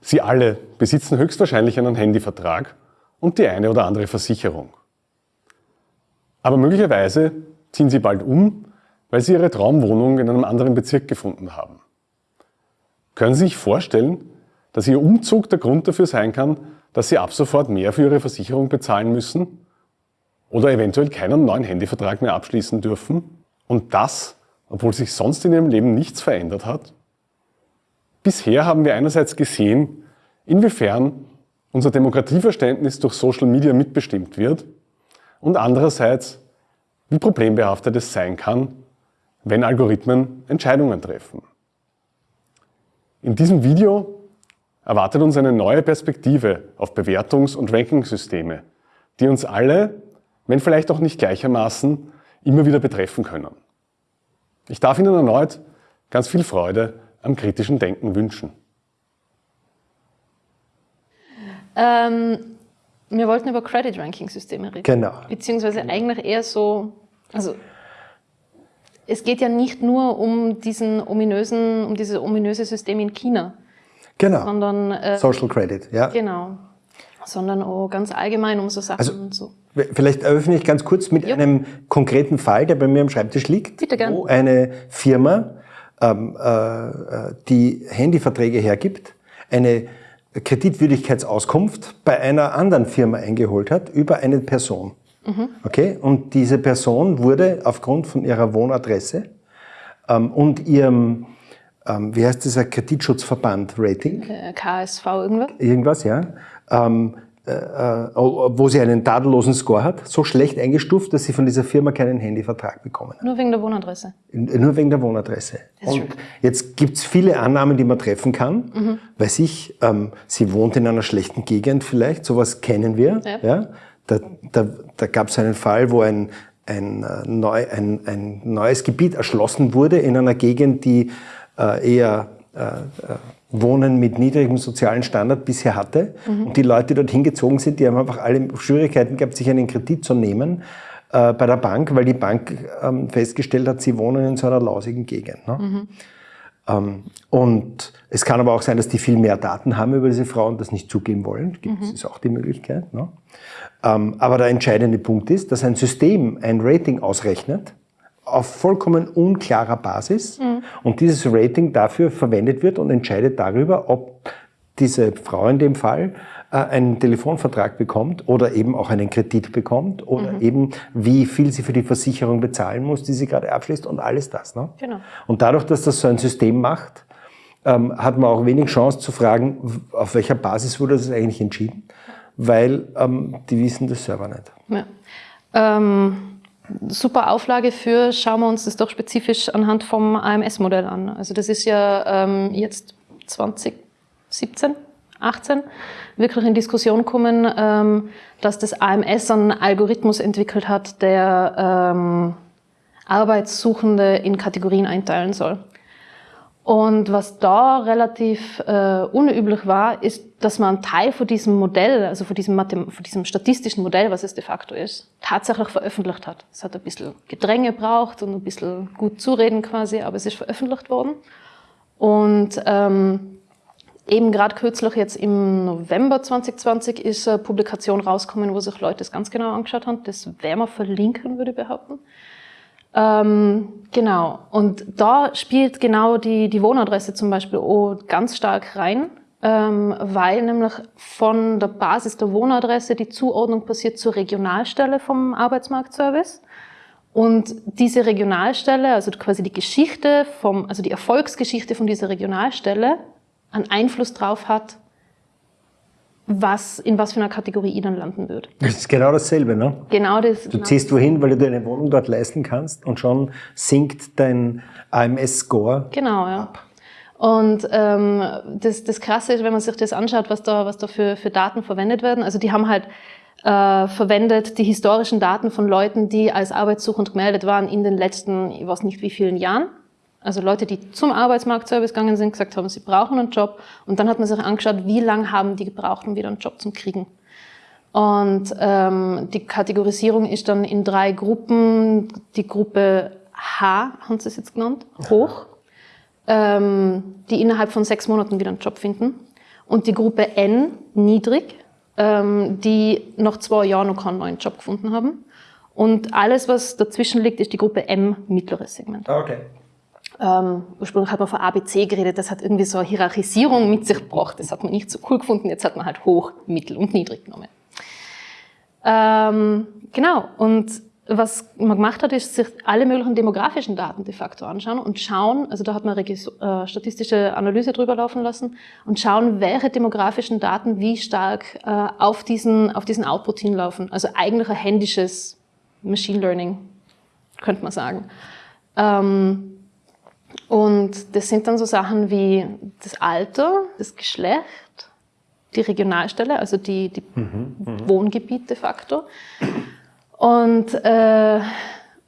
Sie alle besitzen höchstwahrscheinlich einen Handyvertrag und die eine oder andere Versicherung. Aber möglicherweise ziehen Sie bald um, weil Sie Ihre Traumwohnung in einem anderen Bezirk gefunden haben. Können Sie sich vorstellen, dass Ihr Umzug der Grund dafür sein kann, dass Sie ab sofort mehr für Ihre Versicherung bezahlen müssen oder eventuell keinen neuen Handyvertrag mehr abschließen dürfen? Und das, obwohl sich sonst in Ihrem Leben nichts verändert hat? Bisher haben wir einerseits gesehen, inwiefern unser Demokratieverständnis durch Social Media mitbestimmt wird und andererseits, wie problembehaftet es sein kann, wenn Algorithmen Entscheidungen treffen. In diesem Video erwartet uns eine neue Perspektive auf Bewertungs- und Rankingsysteme, die uns alle, wenn vielleicht auch nicht gleichermaßen, immer wieder betreffen können. Ich darf Ihnen erneut ganz viel Freude am kritischen Denken wünschen. Ähm, wir wollten über Credit Ranking Systeme reden. Genau. Beziehungsweise eigentlich eher so, also es geht ja nicht nur um diesen ominösen, um dieses ominöse System in China, Genau. sondern äh, Social Credit, ja. genau, sondern auch ganz allgemein um so Sachen Also- und so. Vielleicht eröffne ich ganz kurz mit Ja. einem konkreten Fall, der bei mir am Schreibtisch liegt, Bitte gern. wo eine Firma, ähm, äh, die Handyverträge hergibt, eine Kreditwürdigkeitsauskunft bei einer anderen Firma eingeholt hat über eine Person. Mhm. Okay? Und diese Person wurde aufgrund von ihrer Wohnadresse ähm, und ihrem, ähm, wie heißt dieser Kreditschutzverband Rating, Äh, KSV irgendwas. irgendwas, ja, ähm, äh, äh, wo sie einen tadellosen Score hat, so schlecht eingestuft, dass sie von dieser Firma keinen Handyvertrag bekommen hat. Nur wegen der Wohnadresse. Nur wegen der Wohnadresse. Und schön. jetzt gibt's viele Annahmen, die man treffen kann. Mhm. Weiß ich, ähm, sie wohnt in einer schlechten Gegend vielleicht, sowas kennen wir. Ja. Da, da, da gab es einen Fall, wo ein, ein, äh, neu, ein, ein neues Gebiet erschlossen wurde in einer Gegend, die äh, eher äh, äh, Wohnen mit niedrigem sozialen Standard bisher hatte. Und die Leute, die dorthin gezogen sind, die haben einfach alle Schwierigkeiten gehabt, sich einen Kredit zu nehmen äh, bei der Bank, weil die Bank ähm, festgestellt hat, sie wohnen in so einer lausigen Gegend. Ne? Ähm, und es kann aber auch sein, dass die viel mehr Daten haben über diese Frau und das nicht zugeben wollen. Gibt es ist auch die Möglichkeit. Ne? Ähm, aber der entscheidende Punkt ist, dass ein System ein Rating ausrechnet auf vollkommen unklarer Basis und dieses Rating dafür verwendet wird und entscheidet darüber, ob diese Frau in dem Fall äh, einen Telefonvertrag bekommt oder eben auch einen Kredit bekommt oder eben wie viel sie für die Versicherung bezahlen muss, die sie gerade abschließt und alles das. Ne? Genau. Und dadurch, dass das so ein System macht, ähm, hat man auch wenig Chance zu fragen, auf welcher Basis wurde das eigentlich entschieden, weil ähm, die wissen das selber nicht. Ja. Ähm, super Auflage für, schauen wir uns das doch spezifisch anhand vom AMS-Modell an. Also das ist ja ähm, jetzt 2017, 18 wirklich in Diskussion kommen, ähm, dass das AMS einen Algorithmus entwickelt hat, der ähm, Arbeitssuchende in Kategorien einteilen soll. Und was da relativ äh, unüblich war, ist, dass man einen Teil von diesem Modell, also von diesem, Mathem von diesem statistischen Modell, was es de facto ist, tatsächlich veröffentlicht hat. Es hat ein bisschen Gedränge gebraucht und ein bisschen gut zureden quasi, aber es ist veröffentlicht worden. Und ähm, eben gerade kürzlich, jetzt im November 2020, ist eine Publikation rausgekommen, wo sich Leute das ganz genau angeschaut haben. Das werden wir verlinken, würde ich behaupten. Ähm, genau. Und da spielt genau die, die Wohnadresse zum Beispiel auch ganz stark rein, ähm, weil nämlich von der Basis der Wohnadresse die Zuordnung passiert zur Regionalstelle vom Arbeitsmarktservice. Und diese Regionalstelle, also quasi die Geschichte vom, also die Erfolgsgeschichte von dieser Regionalstelle, einen Einfluss drauf hat, was, in was für einer Kategorie ich dann landen würde. Das ist genau dasselbe, ne? Genau das. Du genau. ziehst wohin, weil du dir eine Wohnung dort leisten kannst und schon sinkt dein AMS-Score. Genau, ja. Und ähm, das, das Krasse ist, wenn man sich das anschaut, was da, was da für, für Daten verwendet werden. Also die haben halt äh, verwendet die historischen Daten von Leuten, die als arbeitssuchend gemeldet waren in den letzten, ich weiß nicht wie vielen Jahren. Also Leute, die zum Arbeitsmarktservice gegangen sind, gesagt haben, sie brauchen einen Job. Und dann hat man sich angeschaut, wie lange haben die gebraucht, um wieder einen Job zu kriegen. Und ähm, die Kategorisierung ist dann in drei Gruppen. Die Gruppe H, haben sie es jetzt genannt, hoch, ähm, die innerhalb von sechs Monaten wieder einen Job finden. und die Gruppe N niedrig, ähm, die nach zwei Jahren noch keinen neuen Job gefunden haben. Und alles, was dazwischen liegt, ist die Gruppe M, mittleres Segment. Okay. Ähm, ursprünglich hat man von ABC geredet, das hat irgendwie so eine Hierarchisierung mit sich gebracht. Das hat man nicht so cool gefunden, jetzt hat man halt hoch, mittel und niedrig genommen. Ähm, genau, und was man gemacht hat, ist sich alle möglichen demografischen Daten de facto anschauen und schauen, also da hat man äh, statistische Analyse drüber laufen lassen und schauen, welche demografischen Daten wie stark äh, auf, diesen, auf diesen Output hinlaufen. Also eigentlich ein händisches Machine Learning, könnte man sagen. Ähm, und das sind dann so Sachen wie das Alter, das Geschlecht, die Regionalstelle, also die, die mhm, Wohngebiet de facto und, äh,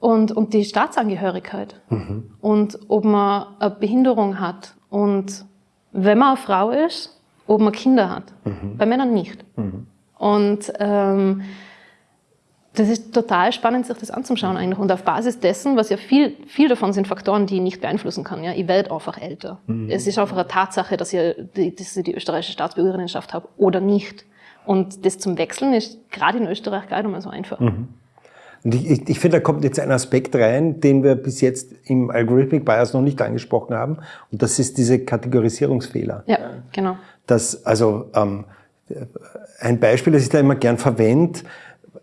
und, und die Staatsangehörigkeit mhm. und ob man eine Behinderung hat und wenn man eine Frau ist, ob man Kinder hat. Mhm. Bei Männern nicht. Mhm. Und ähm, das ist total spannend, sich das anzuschauen eigentlich. Und auf Basis dessen, was ja viel, viel davon sind Faktoren, die ich nicht beeinflussen kann. Ja, ich werde einfach älter. Mhm. Es ist einfach eine Tatsache, dass ich, die, dass ich die österreichische Staatsbürgerinnenschaft habe oder nicht. Und das zum Wechseln ist gerade in Österreich gar nicht mehr so einfach. Mhm. Und ich, ich, ich finde, da kommt jetzt ein Aspekt rein, den wir bis jetzt im Algorithmic Bias noch nicht angesprochen haben. Und das ist diese Kategorisierungsfehler. Ja, genau. Das, also, ähm, ein Beispiel, das ich da immer gern verwende,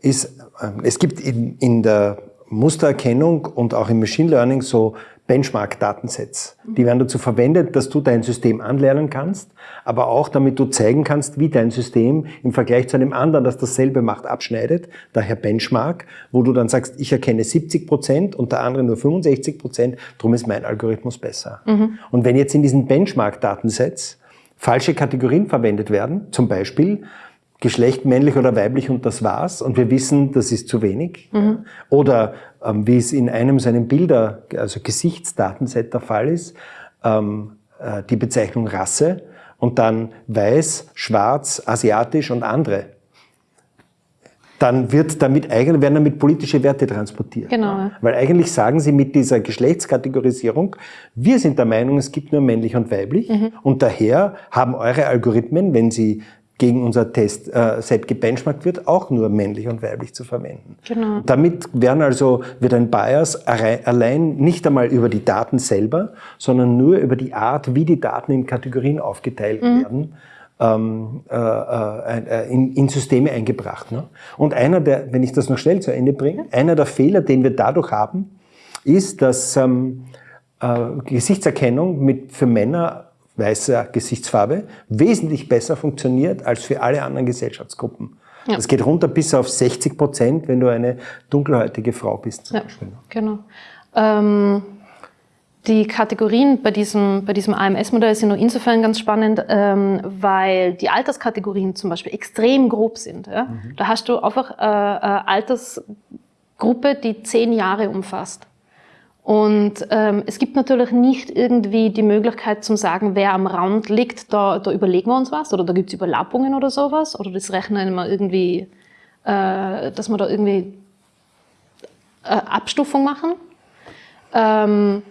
ist, ähm, es gibt in, in der Mustererkennung und auch im Machine Learning so Benchmark-Datensets. Die werden dazu verwendet, dass du dein System anlernen kannst, aber auch damit du zeigen kannst, wie dein System im Vergleich zu einem anderen, das dasselbe macht, abschneidet. Daher Benchmark, wo du dann sagst, ich erkenne 70 Prozent und der andere nur 65 Prozent, darum ist mein Algorithmus besser. Mhm. Und wenn jetzt in diesen Benchmark-Datensets falsche Kategorien verwendet werden, zum Beispiel Geschlecht männlich oder weiblich und das war's. Und wir wissen, das ist zu wenig. Mhm. Oder ähm, wie es in einem seiner Bilder, also Gesichtsdatenset der Fall ist, ähm, äh, die Bezeichnung Rasse und dann weiß, schwarz, asiatisch und andere. Dann wird damit werden damit politische Werte transportiert. Genau. Weil eigentlich sagen sie mit dieser Geschlechtskategorisierung, wir sind der Meinung, es gibt nur männlich und weiblich mhm. und daher haben eure Algorithmen, wenn sie gegen unser Testset äh, gebenchmarkt wird, auch nur männlich und weiblich zu verwenden. Genau. Damit werden also, wird ein Bias allein nicht einmal über die Daten selber, sondern nur über die Art, wie die Daten in Kategorien aufgeteilt mhm. werden, ähm, äh, äh, in, in, Systeme eingebracht. Ne? Und einer der, wenn ich das noch schnell zu Ende bringe, einer der Fehler, den wir dadurch haben, ist, dass ähm, äh, Gesichtserkennung mit, für Männer weißer Gesichtsfarbe wesentlich besser funktioniert als für alle anderen Gesellschaftsgruppen. Ja. Das geht runter bis auf 60 Prozent, wenn du eine dunkelhäutige Frau bist. ja, genau. Ähm, die Kategorien bei diesem, bei diesem AMS-Modell sind nur insofern ganz spannend, ähm, weil die Alterskategorien zum Beispiel extrem grob sind. Ja? Mhm. Da hast du einfach äh, eine Altersgruppe, die zehn Jahre umfasst. Und ähm, es gibt natürlich nicht irgendwie die Möglichkeit zum sagen, wer am Rand liegt, da, da überlegen wir uns was oder da gibt's Überlappungen oder sowas. Oder das rechnen wir irgendwie, äh, dass wir da irgendwie äh, Abstufung machen, ähm,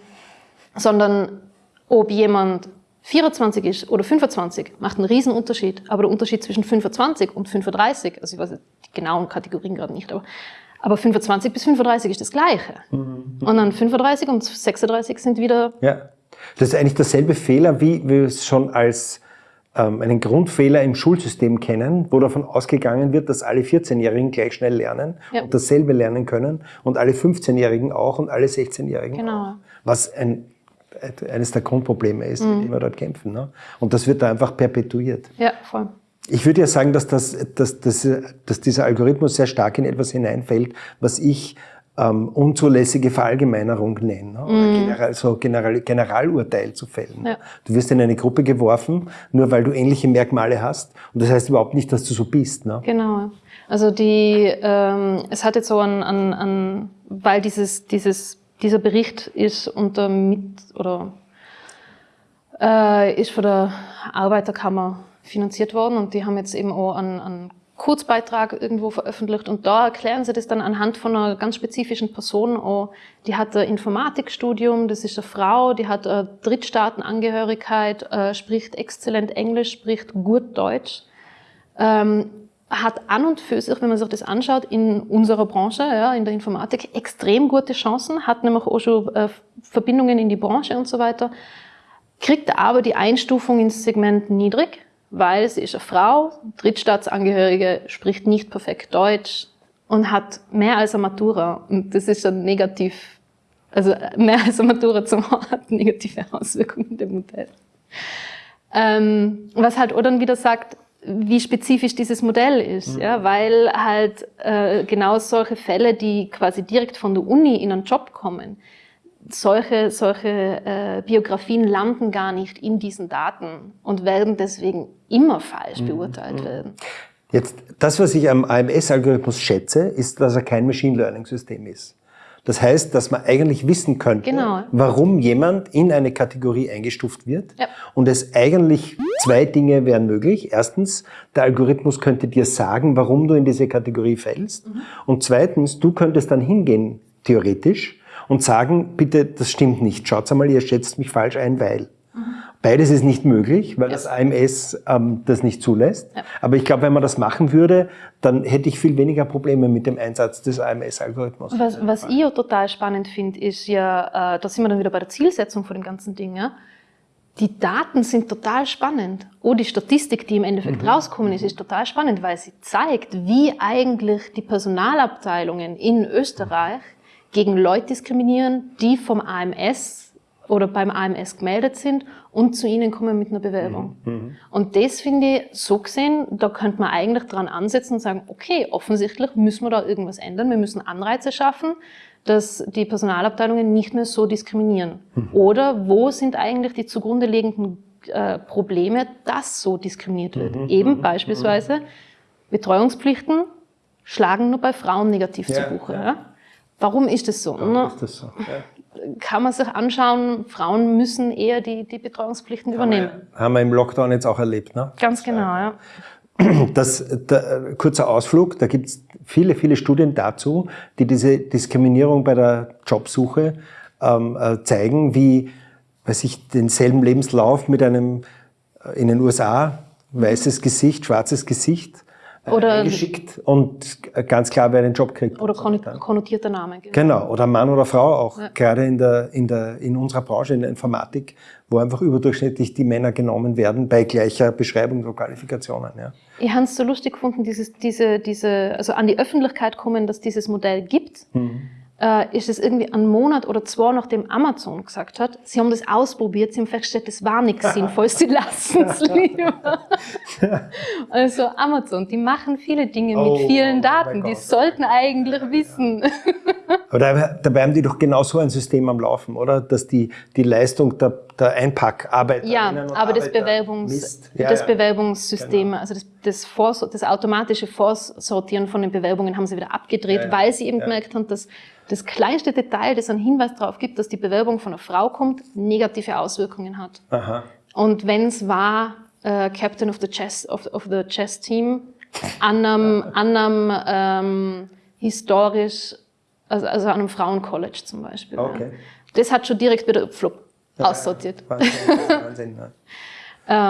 sondern ob jemand 24 ist oder 25, macht einen riesen Unterschied. Aber der Unterschied zwischen 25 und 35, also ich weiß die genauen Kategorien gerade nicht, aber aber 25 bis 35 ist das Gleiche. Mhm. Und dann 35 und 36 sind wieder... Ja, das ist eigentlich derselbe Fehler, wie wir es schon als ähm, einen Grundfehler im Schulsystem kennen, wo davon ausgegangen wird, dass alle 14-Jährigen gleich schnell lernen ja. und dasselbe lernen können und alle 15-Jährigen auch und alle 16-Jährigen genau. auch. Was ein, eines der Grundprobleme ist, mhm. mit dem wir dort kämpfen. Ne? Und das wird da einfach perpetuiert. Ja, voll. Ich würde ja sagen, dass, das, dass, dass, dass dieser Algorithmus sehr stark in etwas hineinfällt, was ich ähm, unzulässige Verallgemeinerung nenne, ne? oder mm. general, so General, Generalurteil zu fällen. Ja. Du wirst in eine Gruppe geworfen, nur weil du ähnliche Merkmale hast und das heißt überhaupt nicht, dass du so bist. Ne? Genau. Also die, ähm, es hat jetzt so an, an, an weil dieses, dieses, dieser Bericht ist unter mit oder äh, ist von der Arbeiterkammer finanziert worden und die haben jetzt eben auch einen, einen Kurzbeitrag irgendwo veröffentlicht und da erklären sie das dann anhand von einer ganz spezifischen Person auch. Die hat ein Informatikstudium, das ist eine Frau, die hat eine Drittstaatenangehörigkeit, äh, spricht exzellent Englisch, spricht gut Deutsch. Ähm, hat an und für sich, wenn man sich das anschaut, in unserer Branche, ja, in der Informatik, extrem gute Chancen, hat nämlich auch schon äh, Verbindungen in die Branche und so weiter, kriegt aber die Einstufung ins Segment niedrig, weil sie ist eine Frau, Drittstaatsangehörige, spricht nicht perfekt Deutsch und hat mehr als eine Matura. Und das ist ein negativ, also mehr als eine Matura zum hat negative Auswirkungen in dem Modell. Ähm, was halt dann wieder sagt, wie spezifisch dieses Modell ist, mhm. ja, weil halt äh, genau solche Fälle, die quasi direkt von der Uni in einen Job kommen, solche, solche äh, Biografien landen gar nicht in diesen Daten und werden deswegen immer falsch mhm. beurteilt mhm. werden. Jetzt, das, was ich am AMS-Algorithmus schätze, ist, dass er kein Machine Learning-System ist. Das heißt, dass man eigentlich wissen könnte, genau. warum jemand in eine Kategorie eingestuft wird. Ja. Und es eigentlich zwei Dinge wären möglich. Erstens, der Algorithmus könnte dir sagen, warum du in diese Kategorie fällst. Mhm. Und zweitens, du könntest dann hingehen, theoretisch, und sagen, bitte, das stimmt nicht. Schaut einmal, ihr schätzt mich falsch ein, weil. Beides ist nicht möglich, weil ja. das AMS ähm, das nicht zulässt. Ja. Aber ich glaube, wenn man das machen würde, dann hätte ich viel weniger Probleme mit dem Einsatz des AMS-Algorithmus. Was, was ich auch total spannend finde, ist ja, äh, da sind wir dann wieder bei der Zielsetzung von dem ganzen Ding, ja? die Daten sind total spannend. Oh, die Statistik, die im Endeffekt mhm. rauskommen ist, ist total spannend, weil sie zeigt, wie eigentlich die Personalabteilungen in Österreich gegen Leute diskriminieren, die vom AMS oder beim AMS gemeldet sind und zu Ihnen kommen mit einer Bewerbung. Mhm. mhm. Und das finde ich so gesehen, da könnte man eigentlich dran ansetzen und sagen, okay, offensichtlich müssen wir da irgendwas ändern, wir müssen Anreize schaffen, dass die Personalabteilungen nicht mehr so diskriminieren. Mhm. Oder wo sind eigentlich die zugrunde liegenden äh, Probleme, dass so diskriminiert wird? Mhm. Eben mhm. beispielsweise Betreuungspflichten schlagen nur bei Frauen negativ ja, zu Buche. Ja. Ja? Warum ist das so? Warum ist das so? Kann man sich anschauen, Frauen müssen eher die, die Betreuungspflichten übernehmen. Haben wir, haben wir im Lockdown jetzt auch erlebt, ne? Ganz genau, ja. Das, der, kurzer Ausflug, da gibt es viele, viele Studien dazu, die diese Diskriminierung bei der Jobsuche ähm, äh, zeigen, wie weiß ich, denselben Lebenslauf mit einem äh, in den USA weißes Gesicht, schwarzes Gesicht oder eingeschickt und ganz klar, wer den Job kriegt. Oder konnotierter Name. Genau. genau, oder Mann oder Frau auch. Ja. Gerade in, der, in, der, in unserer Branche, in der Informatik, wo einfach überdurchschnittlich die Männer genommen werden bei gleicher Beschreibung der Qualifikationen. Ja. Ich habe es so lustig gefunden, dieses, diese, diese, also an die Öffentlichkeit kommen, dass dieses Modell gibt. Mhm äh, ist es irgendwie einen Monat oder zwei, nachdem Amazon gesagt hat, sie haben das ausprobiert, sie haben festgestellt, das war nichts Sinnvolles, sie lassen es lieber. also Amazon, die machen viele Dinge oh, mit vielen Daten, die sollten eigentlich wissen. Aber dabei haben die doch genau so ein System am Laufen, oder? Dass die, die Leistung der, der Einpackarbeit. Ja, aber das, Bewerbungs, ja, das ja. Bewerbungssystem, genau. also das, das, das automatische Vorsortieren von den Bewerbungen haben sie wieder abgedreht, ja, weil sie eben gemerkt haben, dass das kleinste Detail, das einen Hinweis darauf gibt, dass die Bewerbung von einer Frau kommt, negative Auswirkungen hat. Aha. Und wenn es war äh, Captain of the Chess of, of the Chess Team an einem, an einem ähm, historisch, also, also an einem Frauencollege zum Beispiel. Okay. Das hat schon direkt wieder flupp, ja, aussortiert. Wahnsinn, ja.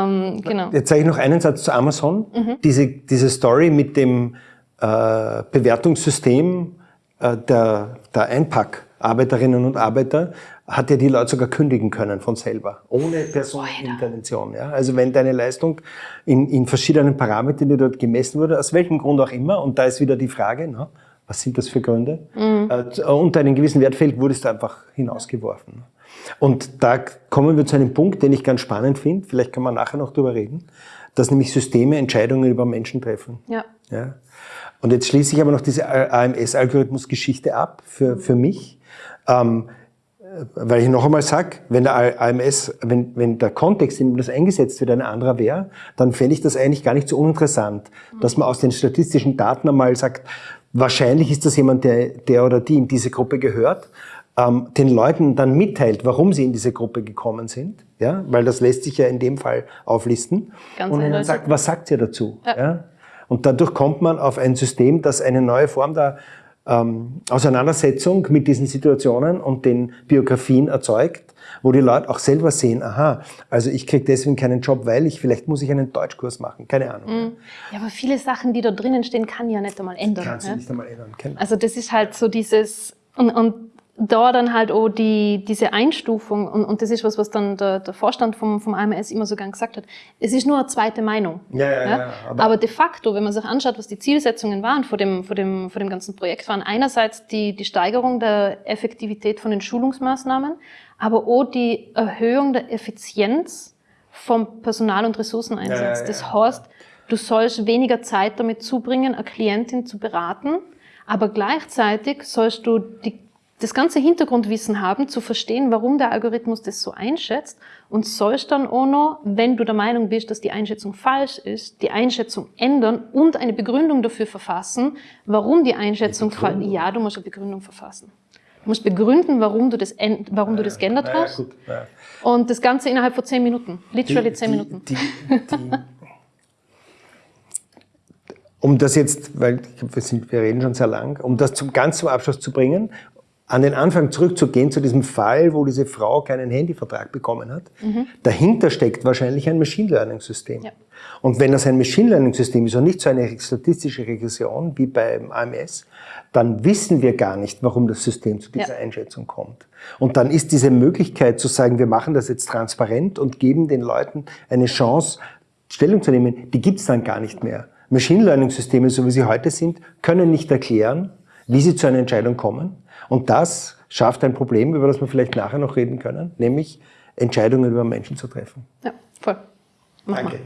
ähm, genau. Jetzt zeige ich noch einen Satz zu Amazon. Mhm. Diese, diese Story mit dem äh, Bewertungssystem äh, der, der Einpackarbeiterinnen und Arbeiter hat ja die Leute sogar kündigen können von selber, ohne Personenintervention. Ja? Also wenn deine Leistung in, in verschiedenen Parametern, die dort gemessen wurde, aus welchem Grund auch immer, und da ist wieder die Frage, ne, was sind das für Gründe, mhm. äh, unter einen gewissen Wert fällt, wurdest du einfach hinausgeworfen. Und da kommen wir zu einem Punkt, den ich ganz spannend finde, vielleicht kann man nachher noch drüber reden, dass nämlich Systeme Entscheidungen über Menschen treffen. Ja. ja? Und jetzt schließe ich aber noch diese AMS-Algorithmus-Geschichte ab für, für mich. Ähm, weil ich noch einmal sage, wenn der AMS, wenn, wenn der Kontext, in dem das eingesetzt wird, ein anderer wäre, dann fände ich das eigentlich gar nicht so uninteressant, dass man aus den statistischen Daten einmal sagt, wahrscheinlich ist das jemand, der, der oder die in diese Gruppe gehört, ähm, den Leuten dann mitteilt, warum sie in diese Gruppe gekommen sind, ja, weil das lässt sich ja in dem Fall auflisten. Ganz und dann sagt, was sagt ihr dazu? Ja. ja? Und dadurch kommt man auf ein System, das eine neue Form der ähm, Auseinandersetzung mit diesen Situationen und den Biografien erzeugt, wo die Leute auch selber sehen, aha, also ich kriege deswegen keinen Job, weil ich, vielleicht muss ich einen Deutschkurs machen, keine Ahnung. Mhm. Ja, aber viele Sachen, die da drinnen stehen, kann ja nicht einmal ändern. Kannst du ne? nicht einmal ändern. Genau. Also das ist halt so dieses, und, und da dann halt auch die, diese Einstufung, und, und das ist was, was dann der, der Vorstand vom, vom AMS immer so gern gesagt hat, es ist nur eine zweite Meinung. Ja, ja, ja, aber, aber de facto, wenn man sich anschaut, was die Zielsetzungen waren vor dem, vor dem, vor dem ganzen Projekt, waren einerseits die, die Steigerung der Effektivität von den Schulungsmaßnahmen, aber auch die Erhöhung der Effizienz vom Personal- und Ressourceneinsatz. Ja, ja, ja. Das heißt, du sollst weniger Zeit damit zubringen, eine Klientin zu beraten, aber gleichzeitig sollst du die, das ganze Hintergrundwissen haben, zu verstehen, warum der Algorithmus das so einschätzt und sollst dann auch noch, wenn du der Meinung bist, dass die Einschätzung falsch ist, die Einschätzung ändern und eine Begründung dafür verfassen, warum die Einschätzung falsch ist. Ja, du musst eine Begründung verfassen. Du musst begründen, warum du das, warum du das geändert Naja, hast. gut, ja. Und das Ganze innerhalb von zehn Minuten. Literally zehn Minuten. Die, die, um das jetzt, weil wir, sind, wir reden schon sehr lang, um das zum, ganz zum Abschluss zu bringen, an den Anfang zurückzugehen zu diesem Fall, wo diese Frau keinen Handyvertrag bekommen hat. Dahinter steckt wahrscheinlich ein Machine Learning System. Ja. Und wenn das ein Machine Learning System ist und nicht so eine statistische Regression wie beim AMS, dann wissen wir gar nicht, warum das System zu dieser Ja. Einschätzung kommt. Und dann ist diese Möglichkeit zu sagen, wir machen das jetzt transparent und geben den Leuten eine Chance, Stellung zu nehmen, die gibt es dann gar nicht mehr. Machine Learning Systeme, so wie sie heute sind, können nicht erklären, wie sie zu einer Entscheidung kommen. Und das schafft ein Problem, über das wir vielleicht nachher noch reden können, nämlich Entscheidungen über Menschen zu treffen. Ja, voll. Mach mal. Danke.